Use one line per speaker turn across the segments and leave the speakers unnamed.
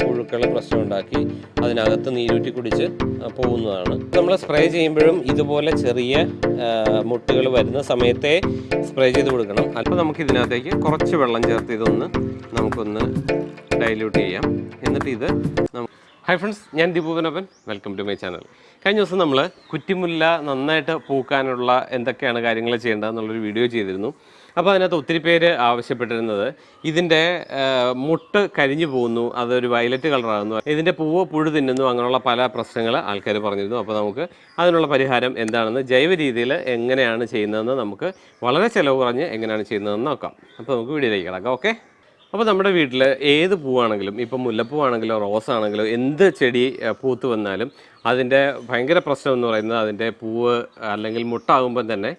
പുഴുക്കൾ പ്രശ്നമുണ്ടാക്കി അതിനകത്ത് നീരൂറ്റി കുടിച്ച് പോകുന്നതാണ്. നമ്മൾ സ്പ്രേ ചെയ്യുമ്പോഴും ഇതുപോലെ ചെറിയ മുട്ടുകൾ വരുന്ന സമയത്തെ സ്പ്രേ ചെയ്ത് കൊടുക്കണം. അപ്പോൾ നമുക്ക് ഇതിനകത്തേക്ക് കുറച്ച് വെള്ളം ചേർത്ത് ഇതൊന്ന് നമുക്കൊന്ന് ഡൈല്യൂട്ട് ചെയ്യാം. എന്നിട്ട് ഇത് ഹൈ ഫ്രണ്ട്സ് ഞാൻ Deepupanappan welcome to my channel കഴിഞ്ഞ ദിവസം നമ്മൾ കുറ്റിമുല്ല നന്നായിട്ട് പൂക്കാനുള്ള എന്തൊക്കെയാണ് കാര്യങ്ങൾ ചെയ്യേണ്ടതെന്നുള്ളൊരു വീഡിയോ ചെയ്തിരുന്നു. അപ്പോൾ അതിനകത്ത് ഒത്തിരി പേര് ആവശ്യപ്പെട്ടിരുന്നത്. ഇതിന്റെ മുട്ട് കരിഞ്ഞു പോകുന്നു. അതൊരു വയലറ്റ് കളറാകുന്നു. ഇതിന്റെ പൂവ് പുഴു തിന്നുന്നു അങ്ങനെയുള്ള പല പ്രശ്നങ്ങൾ ആൾക്കാർ പറഞ്ഞിരുന്നു. അപ്പോൾ നമുക്ക് അതിനുള്ള പരിഹാരം എന്താണെന്ന് ജൈവ രീതിയിൽ എങ്ങനെയാണ് ചെയ്യുന്നതെന്ന് നമുക്ക് വളരെ ചിലവ് കുറഞ്ഞ് എങ്ങനെയാണ് ചെയ്യുന്നതെന്ന് നോക്കാം. അപ്പോൾ നമുക്ക് വീഡിയോയിലേക്ക് കിടക്കാം. ഓക്കെ? അപ്പോൾ നമ്മുടെ വീട്ടിൽ ഏത് പൂവാണെങ്കിലും ഇപ്പം മുല്ലപ്പൂവാണെങ്കിലോ റോസ് ആണെങ്കിലോ എന്ത് ചെടി പൂത്ത് വന്നാലും അതിന്റെ ഭയങ്കര പ്രശ്നം എന്ന് പറയുന്നത് അതിന്റെ പൂവ് അല്ലെങ്കിൽ മുട്ടാകുമ്പം തന്നെ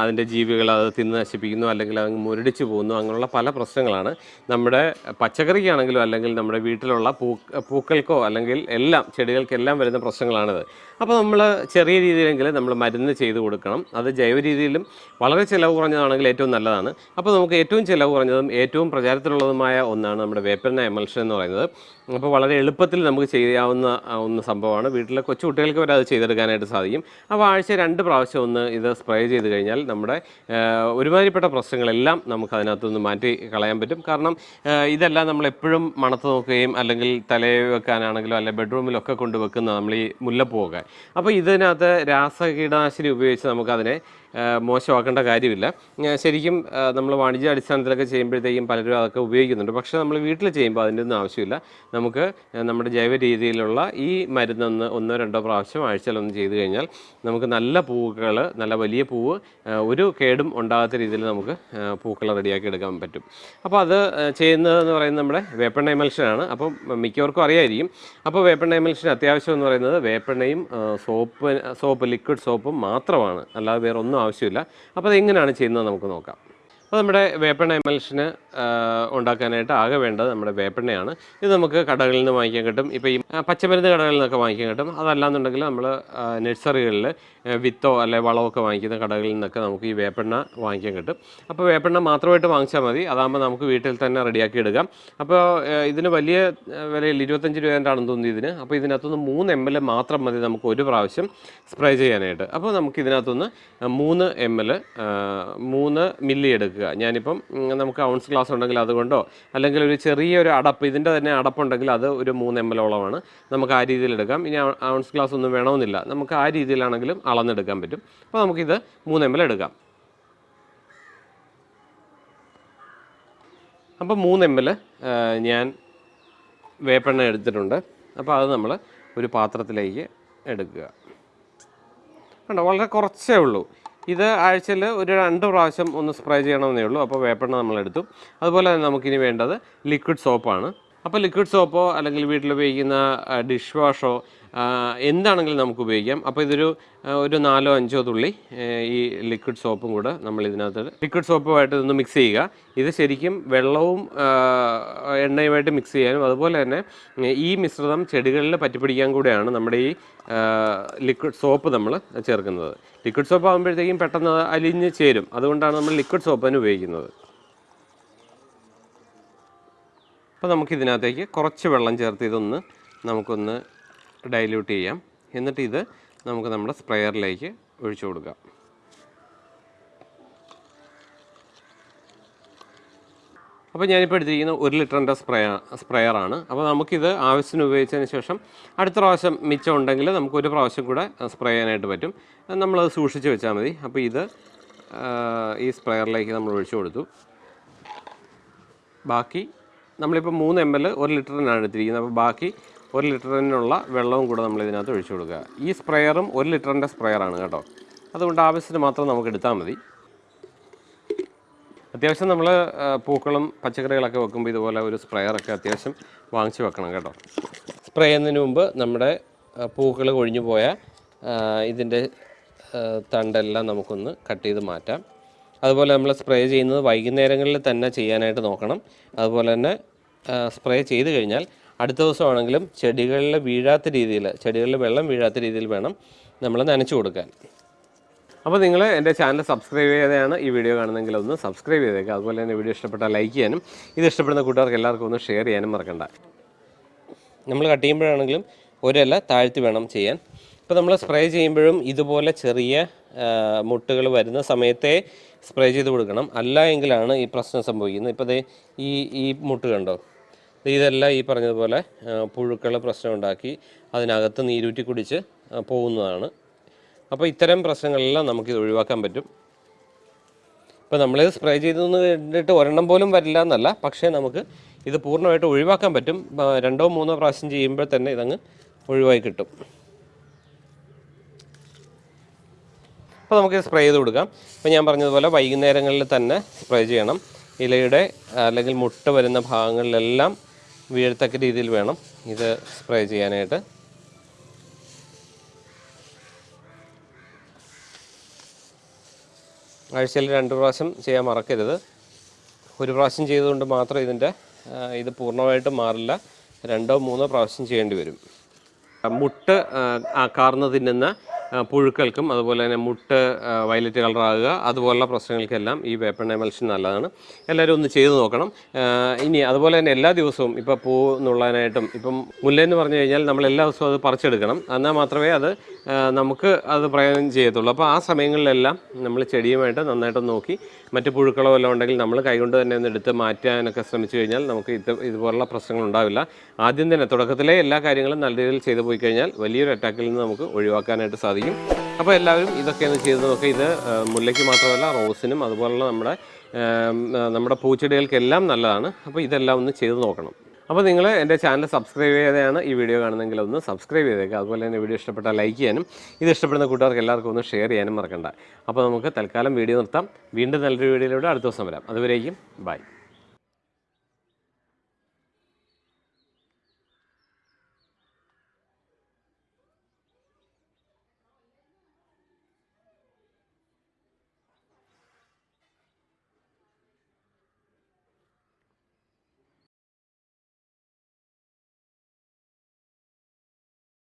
അതിന്റെ ജീവികൾ അത് തിന്ന് നശിപ്പിക്കുന്നു അല്ലെങ്കിൽ അത് മുരടിച്ച് പോകുന്നു. അങ്ങനെയുള്ള പല പ്രശ്നങ്ങളാണ്. നമ്മുടെ പച്ചക്കറിക്കാണെങ്കിലും അല്ലെങ്കിൽ നമ്മുടെ വീട്ടിലുള്ള പൂ പൂക്കൾക്കോ അല്ലെങ്കിൽ എല്ലാം ചെടികൾക്കെല്ലാം വരുന്ന പ്രശ്നങ്ങളാണിത്. അപ്പോൾ നമ്മൾ ചെറിയ രീതിയിലെങ്കിലും നമ്മൾ മരുന്ന് ചെയ്ത് കൊടുക്കണം. അത് ജൈവ രീതിയിലും വളരെ ചിലവ് കുറഞ്ഞതാണെങ്കിൽ ഏറ്റവും നല്ലതാണ്. അപ്പോൾ നമുക്ക് ഏറ്റവും ചിലവ് കുറഞ്ഞതും ഏറ്റവും പ്രചാരത്തിലുള്ളതുമായ ഒന്നാണ് നമ്മുടെ വേപ്പന എമൽഷൻ എന്ന് പറയുന്നത്. അപ്പോൾ വളരെ എളുപ്പത്തിൽ നമുക്ക് ചെയ്യാവുന്ന ഒന്ന് സംഭവമാണ്. വീട്ടിലെ കൊച്ചു കുട്ടികൾക്ക് വരെ അത് ചെയ്തെടുക്കാനായിട്ട് സാധിക്കും. അപ്പോൾ ആഴ്ച രണ്ട് പ്രാവശ്യം ഒന്ന് ഇത് സ്പ്രേ ചെയ്ത് കഴിഞ്ഞാൽ നമ്മുടെ ഒരുമാതിരിപ്പെട്ട പ്രശ്നങ്ങളെല്ലാം നമുക്ക് അതിനകത്തുനിന്ന് മാറ്റി കളയാൻ പറ്റും. കാരണം ഇതെല്ലാം നമ്മൾ എപ്പോഴും മണത്ത് നോക്കുകയും അല്ലെങ്കിൽ തലയിൽ വെക്കാനാണെങ്കിലും അല്ലെങ്കിൽ ബെഡ്റൂമിലൊക്കെ കൊണ്ട് വെക്കുന്ന നമ്മൾ ഈ മുല്ലപ്പൂവൊക്കെ അപ്പോൾ ഇതിനകത്ത് രാസകീടനാശിനി ഉപയോഗിച്ച് നമുക്കതിനെ മോശമാക്കേണ്ട കാര്യമില്ല. ശരിക്കും നമ്മൾ വാണിജ്യ അടിസ്ഥാനത്തിലൊക്കെ ചെയ്യുമ്പോഴത്തേക്കും പലരും അതൊക്കെ ഉപയോഗിക്കുന്നുണ്ട്. പക്ഷേ നമ്മൾ വീട്ടിൽ ചെയ്യുമ്പോൾ അതിന്റെ ഒന്നും ആവശ്യമില്ല. നമുക്ക് നമ്മുടെ ജൈവ രീതിയിലുള്ള ഈ മരുന്നൊന്ന് ഒന്നോ രണ്ടോ പ്രാവശ്യം ആഴ്ചയിലൊന്ന് ചെയ്ത് കഴിഞ്ഞാൽ നമുക്ക് നല്ല പൂക്കൾ നല്ല വലിയ പൂവ് ഒരു കേടും ഉണ്ടാകാത്ത രീതിയിൽ നമുക്ക് പൂക്കൾ റെഡിയാക്കി എടുക്കാൻ പറ്റും. അപ്പോൾ അത് ചെയ്യുന്നതെന്ന് പറയുന്നത് നമ്മുടെ വേപ്പെണ്ണ എമൽഷനാണ്. അപ്പം മിക്കവർക്കും അറിയായിരിക്കും. അപ്പോൾ വേപ്പെണ്ണ എമൽഷൻ അത്യാവശ്യം എന്ന് പറയുന്നത് വേപ്പെണ്ണയും സോപ്പ് സോപ്പ് ലിക്വിഡ് സോപ്പും മാത്രമാണ്. അല്ലാതെ വേറെ ഒന്നും ആവശ്യമില്ല. അപ്പോൾ അത് എങ്ങനെയാണ് ചെയ്യുന്നത് നമുക്ക് നോക്കാം. അപ്പോൾ നമ്മുടെ വേപ്പൺ എമൽഷന് ഉണ്ടാക്കാനായിട്ട് ആകെ വേണ്ടത് നമ്മുടെ വേപ്പെണ്ണയാണ്. ഇത് നമുക്ക് കടകളിൽ നിന്ന് വാങ്ങിക്കാൻ കിട്ടും. ഇപ്പോൾ ഈ പച്ചമരുന്ന് കടകളിൽ നിന്നൊക്കെ വാങ്ങിക്കാൻ കിട്ടും. അതല്ലാന്നുണ്ടെങ്കിൽ നമ്മൾ നഴ്സറികളിൽ വിത്തോ അല്ലെ വളമൊക്കെ വാങ്ങിക്കുന്ന കടകളിൽ നിന്നൊക്കെ നമുക്ക് ഈ വേപ്പെണ്ണ വാങ്ങിക്കാൻ കിട്ടും. അപ്പോൾ വേപ്പെണ്ണ മാത്രമായിട്ട് വാങ്ങിച്ചാൽ മതി. അതാകുമ്പോൾ നമുക്ക് വീട്ടിൽ തന്നെ റെഡിയാക്കി എടുക്കാം. അപ്പോൾ ഇതിന് വലിയ വിലയിൽ ഇരുപത്തഞ്ച് രൂപേന്റാണെന്ന് തോന്നുന്നു ഇതിന്. അപ്പോൾ ഇതിനകത്തുനിന്ന് മൂന്ന് എം എൽ മാത്രം മതി നമുക്ക് ഒരു പ്രാവശ്യം സ്പ്രേ ചെയ്യാനായിട്ട്. അപ്പോൾ നമുക്ക് ഇതിനകത്തുനിന്ന് മൂന്ന് എം എൽ മൂന്ന് മില്ലി എടുക്കുക. ഞാനിപ്പം നമുക്ക് ഔൺസ് ഗ്ലാസ് ഉണ്ടെങ്കിൽ അതുകൊണ്ടോ? അല്ലെങ്കിൽ ഒരു ചെറിയൊരു അടപ്പ് ഇതിന്റെ തന്നെ അടപ്പുണ്ടെങ്കിൽ അത് ഒരു മൂന്ന് എം എല്ലോളമാണ് നമുക്ക് ആ രീതിയിൽ എടുക്കാം. ഇനി ഔൺസ് ഗ്ലാസ് ഒന്നും വേണമെന്നില്ല. നമുക്ക് ആ രീതിയിലാണെങ്കിലും അളന്നെടുക്കാൻ പറ്റും. അപ്പോൾ നമുക്കിത് മൂന്ന് എം എൽ എടുക്കാം. അപ്പോൾ മൂന്ന് എം എൽ ഞാൻ വേപ്പെണ്ണ എടുത്തിട്ടുണ്ട്. അപ്പോൾ അത് നമ്മൾ ഒരു പാത്രത്തിലേക്ക് എടുക്കുക. കണ്ടോ? വളരെ കുറച്ചേ ഉള്ളൂ. ഇത് ആഴ്ചയിൽ ഒരു രണ്ട് പ്രാവശ്യം ഒന്ന് സ്പ്രേ ചെയ്യണമെന്നേ ഉള്ളൂ. അപ്പോൾ വേപ്പെണ്ണ നമ്മളെടുത്തു. അതുപോലെ തന്നെ നമുക്കിനി വേണ്ടത് ലിക്വിഡ് സോപ്പാണ് അപ്പോൾ ലിക്വിഡ് സോപ്പോ അല്ലെങ്കിൽ വീട്ടിൽ ഉപയോഗിക്കുന്ന ഡിഷ് വാഷോ എന്താണെങ്കിലും നമുക്ക് ഉപയോഗിക്കാം. അപ്പോൾ ഇതൊരു ഒരു നാലോ അഞ്ചോ തുള്ളി ഈ ലിക്വിഡ് സോപ്പും കൂടെ നമ്മൾ ഇതിനകത്ത് ലിക്വിഡ് സോപ്പുമായിട്ട് ഇതൊന്ന് മിക്സ് ചെയ്യുക. ഇത് ശരിക്കും വെള്ളവും എണ്ണയുമായിട്ട് മിക്സ് ചെയ്യാനും അതുപോലെ തന്നെ ഈ മിശ്രിതം ചെടികളിൽ പറ്റിപ്പിടിക്കാൻ കൂടെയാണ് നമ്മുടെ ഈ ലിക്വിഡ് സോപ്പ് നമ്മൾ ചേർക്കുന്നത്. ലിക്വിഡ് സോപ്പ് ആകുമ്പോഴത്തേക്കും പെട്ടെന്ന് അലിഞ്ഞ് ചേരും. അതുകൊണ്ടാണ് നമ്മൾ ലിക്വിഡ് സോപ്പ് തന്നെ ഉപയോഗിക്കുന്നത്. അപ്പോൾ നമുക്ക് ഇതിനകത്തേക്ക് കുറച്ച് വെള്ളം ചേർത്ത് ഇതൊന്ന് നമുക്കൊന്ന് ഡൈല്യൂട്ട് ചെയ്യാം. എന്നിട്ട് ഇത് നമുക്ക് നമ്മുടെ സ്പ്രെയറിലേക്ക് ഒഴിച്ചു കൊടുക്കാം. അപ്പോൾ ഞാനിപ്പോൾ എടുത്തിരിക്കുന്ന ഒരു ലിറ്ററിന്റെ സ്പ്രേ സ്പ്രെയറാണ് അപ്പോൾ നമുക്കിത് ആവശ്യത്തിന് ഉപയോഗിച്ചതിന് ശേഷം അടുത്ത പ്രാവശ്യം മിച്ചം ഉണ്ടെങ്കിൽ നമുക്ക് ഒരു പ്രാവശ്യം കൂടെ സ്പ്രേ ചെയ്യാനായിട്ട് പറ്റും. നമ്മളത് സൂക്ഷിച്ച് വെച്ചാൽ മതി. അപ്പോൾ ഇത് ഈ സ്പ്രെയറിലേക്ക് നമ്മൾ ഒഴിച്ചു കൊടുത്തു. ബാക്കി നമ്മളിപ്പോൾ മൂന്ന് എം എൽ ഒരു ലിറ്ററിനാണ് എടുത്തിരിക്കുന്നത്. അപ്പോൾ ബാക്കി ഒരു ലിറ്ററിനുള്ള വെള്ളവും കൂടെ നമ്മൾ ഇതിനകത്ത് ഒഴിച്ചു കൊടുക്കുക. ഈ സ്പ്രെയറും ഒരു ലിറ്ററിന്റെ സ്പ്രെയറാണ് കേട്ടോ. അതുകൊണ്ട് ആവശ്യത്തിന് മാത്രം നമുക്ക് എടുത്താൽ മതി. അത്യാവശ്യം നമ്മൾ പൂക്കളും പച്ചക്കറികളൊക്കെ വെക്കുമ്പോൾ ഇതുപോലെ ഒരു സ്പ്രെയറൊക്കെ അത്യാവശ്യം വാങ്ങിച്ച് വെക്കണം കേട്ടോ. സ്പ്രേ ചെയ്യുന്നതിന് മുമ്പ് നമ്മുടെ പൂക്കൾ കൊഴിഞ്ഞു പോയ ഇതിന്റെ തണ്ടെല്ലാം നമുക്കൊന്ന് കട്ട് ചെയ്ത് മാറ്റാം. അതുപോലെ നമ്മൾ സ്പ്രേ ചെയ്യുന്നത് വൈകുന്നേരങ്ങളിൽ തന്നെ ചെയ്യാനായിട്ട് നോക്കണം. അതുപോലെ തന്നെ സ്പ്രേ ചെയ്ത് കഴിഞ്ഞാൽ അടുത്ത ദിവസമാണെങ്കിലും ചെടികളിൽ വീഴാത്ത രീതിയിൽ ചെടികളിൽ വെള്ളം വീഴാത്ത രീതിയിൽ വേണം നമ്മൾ നനച്ചു കൊടുക്കാൻ. അപ്പോൾ നിങ്ങൾ എന്റെ ചാനൽ സബ്സ്ക്രൈബ് ചെയ്തെയാണ് ഈ വീഡിയോ കാണുന്നെങ്കിൽ ഒന്ന് സബ്സ്ക്രൈബ് ചെയ്തേക്കുക അതുപോലെ തന്നെ വീഡിയോ ഇഷ്ടപ്പെട്ടാൽ ലൈക്ക് ചെയ്യാനും ഇത് ഇഷ്ടപ്പെടുന്ന കൂട്ടുകാർക്ക് എല്ലാവർക്കും ഒന്ന് ഷെയർ ചെയ്യാനും മറക്കണ്ട. നമ്മൾ കട്ട് ചെയ്യുമ്പോഴാണെങ്കിലും ഒരല്ല താഴ്ത്തി വേണം ചെയ്യാൻ. ഇപ്പോൾ നമ്മൾ സ്പ്രേ ചെയ്യുമ്പോഴും ഇതുപോലെ ചെറിയ മുട്ടുകൾ വരുന്ന സമയത്തെ സ്പ്രേ ചെയ്ത് കൊടുക്കണം. അല്ല എങ്കിലാണ് ഈ പ്രശ്നം സംഭവിക്കുന്നത്. ഇപ്പോൾ ദേ ഈ ഈ മുട്ട് കണ്ടോ? ഇതല്ല ഈ പറഞ്ഞതുപോലെ പുഴുക്കളെ പ്രശ്നം ഉണ്ടാക്കി അതിനകത്ത് നീരൂറ്റി കുടിച്ച് പോകുന്നതാണ്. അപ്പോൾ ഇത്തരം പ്രശ്നങ്ങളെല്ലാം നമുക്കിത് ഒഴിവാക്കാൻ പറ്റും. ഇപ്പോൾ നമ്മൾ സ്പ്രേ ചെയ്തെന്ന് കണ്ടിട്ട് ഒരെണ്ണം പോലും വരില്ല എന്നല്ല. പക്ഷേ നമുക്ക് ഇത് പൂർണമായിട്ട് ഒഴിവാക്കാൻ പറ്റും. രണ്ടോ മൂന്നോ പ്രാവശ്യം ചെയ്യുമ്പോൾ തന്നെ ഇതങ്ങ് ഒഴിവായി കിട്ടും. അപ്പോൾ നമുക്ക് സ്പ്രേ ചെയ്ത് കൊടുക്കാം. ഇപ്പോൾ ഞാൻ പറഞ്ഞതുപോലെ വൈകുന്നേരങ്ങളിൽ തന്നെ സ്പ്രേ ചെയ്യണം. ഇലയുടെ അല്ലെങ്കിൽ മുട്ട വരുന്ന ഭാഗങ്ങളിലെല്ലാം വീഴത്തക്ക രീതിയിൽ വേണം ഇത് സ്പ്രേ ചെയ്യാനായിട്ട്. ആഴ്ചയിൽ രണ്ട് പ്രാവശ്യം ചെയ്യാൻ മറക്കരുത്. ഒരു പ്രാവശ്യം ചെയ്തുകൊണ്ട് മാത്രം ഇതിന്റെ ഇത് പൂർണമായിട്ട് മാറില്ല. രണ്ടോ മൂന്നോ പ്രാവശ്യം ചെയ്യേണ്ടി വരും. മുട്ട് കാർന്ന് തിന്നുന്ന പുഴുക്കൾക്കും അതുപോലെ തന്നെ മുട്ട് വയലറ്റ് കളറാകുക അതുപോലുള്ള പ്രശ്നങ്ങൾക്കെല്ലാം ഈ വേപ്പൺ എമൽഷൻ നല്ലതാണ്. എല്ലാവരും ഒന്ന് ചെയ്തു നോക്കണം. ഇനി അതുപോലെ തന്നെ എല്ലാ ദിവസവും ഇപ്പോൾ പൂ നുള്ളാനായിട്ടും ഇപ്പം മുല്ലെന്ന് പറഞ്ഞു കഴിഞ്ഞാൽ നമ്മൾ എല്ലാ ദിവസവും അത് പറിച്ചെടുക്കണം. എന്നാൽ മാത്രമേ അത് നമുക്ക് അത് പ്രയോജനം ചെയ്യത്തുള്ളൂ. അപ്പോൾ ആ സമയങ്ങളിലെല്ലാം നമ്മൾ ചെടിയുമായിട്ട് നന്നായിട്ട് നോക്കി. മറ്റ് പുഴുക്കളോ വല്ലതും ഉണ്ടെങ്കിൽ നമ്മൾ കൈകൊണ്ട് തന്നെ ഒന്ന് എടുത്ത് മാറ്റാനൊക്കെ ശ്രമിച്ചു കഴിഞ്ഞാൽ നമുക്ക് ഇത് ഇതുപോലുള്ള പ്രശ്നങ്ങൾ ഉണ്ടാവില്ല. ആദ്യം തന്നെ തുടക്കത്തിലെ എല്ലാ കാര്യങ്ങളും നല്ല രീതിയിൽ ചെയ്തു പോയി കഴിഞ്ഞാൽ വലിയൊരു അറ്റാക്കിൽ നിന്ന് നമുക്ക് ഒഴിവാക്കാനായിട്ട് സാധിക്കും. അപ്പോൾ എല്ലാവരും ഇതൊക്കെ ഒന്ന് ചെയ്ത് നോക്കുക ഇത് മുല്ലയ്ക്ക് മാത്രമല്ല റോസിനും അതുപോലുള്ള നമ്മുടെ നമ്മുടെ പൂച്ചെടികൾക്കെല്ലാം നല്ലതാണ്. അപ്പോൾ ഇതെല്ലാം ഒന്ന് ചെയ്ത് നോക്കണം. അപ്പോൾ നിങ്ങൾ എന്റെ ചാനൽ സബ്സ്ക്രൈബ് ചെയ്തതാണ് ഈ വീഡിയോ കാണുന്നെങ്കിൽ ഒന്ന് സബ്സ്ക്രൈബ് ചെയ്തേക്കുക അതുപോലെ തന്നെ വീഡിയോ ഇഷ്ടപ്പെട്ടാൽ ലൈക്ക് ചെയ്യാനും ഇത് ഇഷ്ടപ്പെടുന്ന കൂട്ടുകാർക്ക് എല്ലാവർക്കും ഒന്ന് ഷെയർ ചെയ്യാനും മറക്കണ്ട. അപ്പോൾ നമുക്ക് തൽക്കാലം വീഡിയോ നിർത്താം. വീണ്ടും നല്ലൊരു വീഡിയോയിലൂടെ അടുത്ത ദിവസം വരാം. അതുവരേക്കും ബൈ